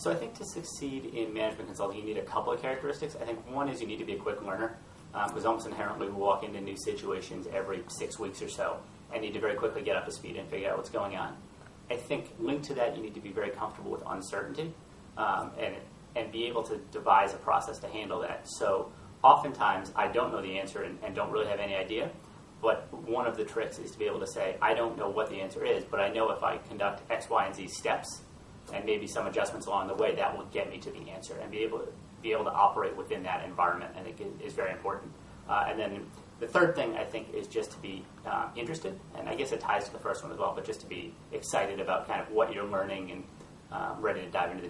So I think to succeed in management consulting, you need a couple of characteristics. I think one is you need to be a quick learner, because almost inherently we walk into new situations every six weeks or so and need to very quickly get up to speed and figure out what's going on. I think linked to that, you need to be very comfortable with uncertainty um, and and be able to devise a process to handle that. So oftentimes I don't know the answer and, and don't really have any idea. But one of the tricks is to be able to say, I don't know what the answer is, but I know if I conduct X, Y, and Z steps and maybe some adjustments along the way, that will get me to the answer and be able to be able to operate within that environment. I think is, very important. Uh, and then the third thing I think is just to be uh, interested, and I guess it ties to the first one as well, but just to be excited about kind of what you're learning and uh, ready to dive into the